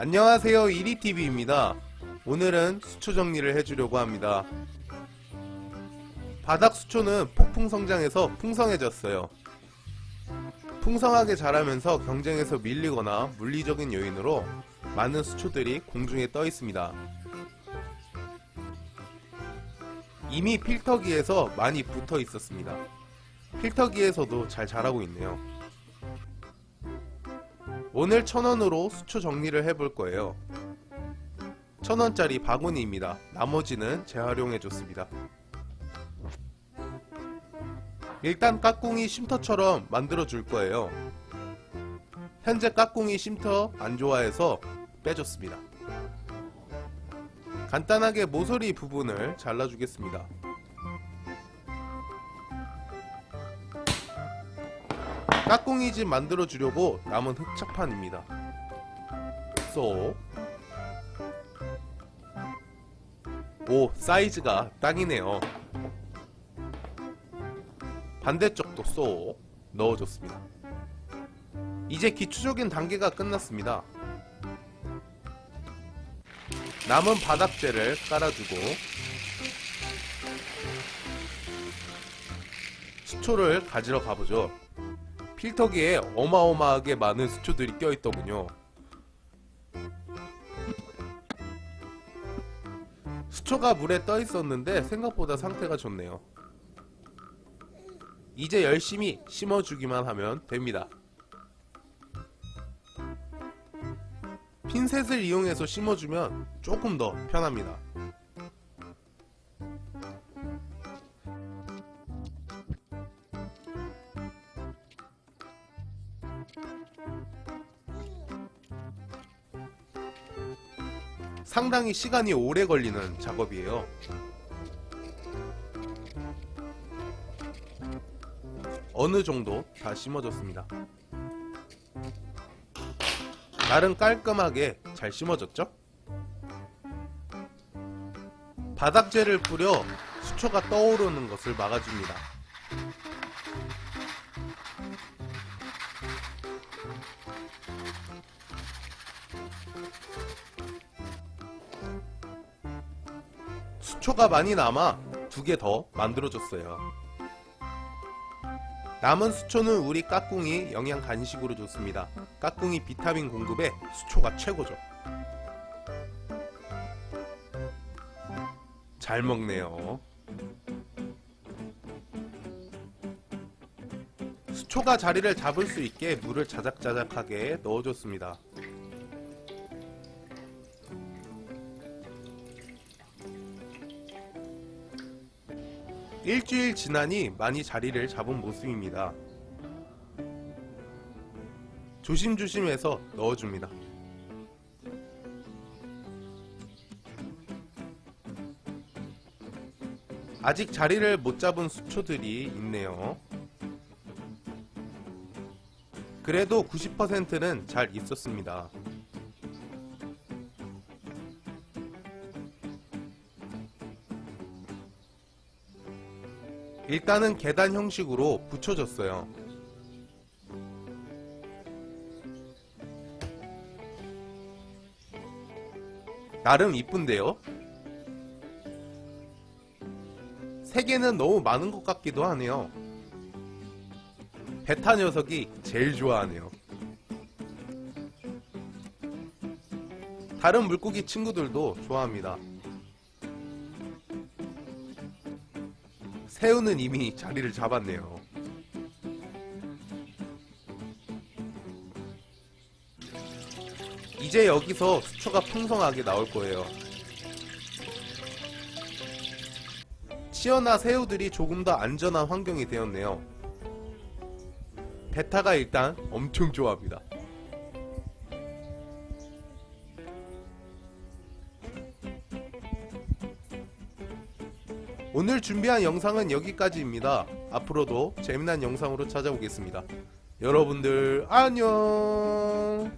안녕하세요 이리TV입니다. 오늘은 수초 정리를 해주려고 합니다. 바닥 수초는 폭풍 성장해서 풍성해졌어요. 풍성하게 자라면서 경쟁에서 밀리거나 물리적인 요인으로 많은 수초들이 공중에 떠 있습니다. 이미 필터기에서 많이 붙어 있었습니다. 필터기에서도 잘 자라고 있네요 오늘 천원으로 수초 정리를 해볼 거예요. 천원짜리 바구니입니다. 나머지는 재활용해 줬습니다. 일단 까꿍이 쉼터처럼 만들어 줄 거예요. 현재 까꿍이 쉼터 안 좋아해서 빼줬습니다. 간단하게 모서리 부분을 잘라주겠습니다. 까꿍이 집 만들어 주려고 남은 흑착판입니다. 쏙. 오, 사이즈가 딱이네요. 반대쪽도 쏙 넣어줬습니다. 이제 기초적인 단계가 끝났습니다. 남은 바닥재를 깔아주고 수초를 가지러 가보죠. 필터기에 어마어마하게 많은 수초들이 껴있더군요. 수초가 물에 떠 있었는데 생각보다 상태가 좋네요. 이제 열심히 심어주기만 하면 됩니다. 핀셋을 이용해서 심어주면 조금 더 편합니다. 상당히 시간이 오래 걸리는 작업이에요. 어느 정도 다 심어졌습니다. 날은 깔끔하게 잘 심어졌죠? 바닥재를 뿌려 수초가 떠오르는 것을 막아줍니다. 수초가 많이 남아 두 개 더 만들어줬어요. 남은 수초는 우리 까꿍이 영양 간식으로 줬습니다. 까꿍이 비타민 공급에 수초가 최고죠. 잘 먹네요. 수초가 자리를 잡을 수 있게 물을 자작자작하게 넣어줬습니다. 일주일 지나니 많이 자리를 잡은 모습입니다. 조심조심해서 넣어줍니다. 아직 자리를 못 잡은 수초들이 있네요. 그래도 90%는 잘 있었습니다. 일단은 계단 형식으로 붙여줬어요. 나름 이쁜데요? 세 개는 너무 많은 것 같기도 하네요. 베타 녀석이 제일 좋아하네요. 다른 물고기 친구들도 좋아합니다. 새우는 이미 자리를 잡았네요. 이제 여기서 수초가 풍성하게 나올 거예요. 치어나 새우들이 조금 더 안전한 환경이 되었네요. 베타가 일단 엄청 좋아합니다. 오늘 준비한 영상은 여기까지입니다. 앞으로도 재미난 영상으로 찾아오겠습니다. 여러분들 안녕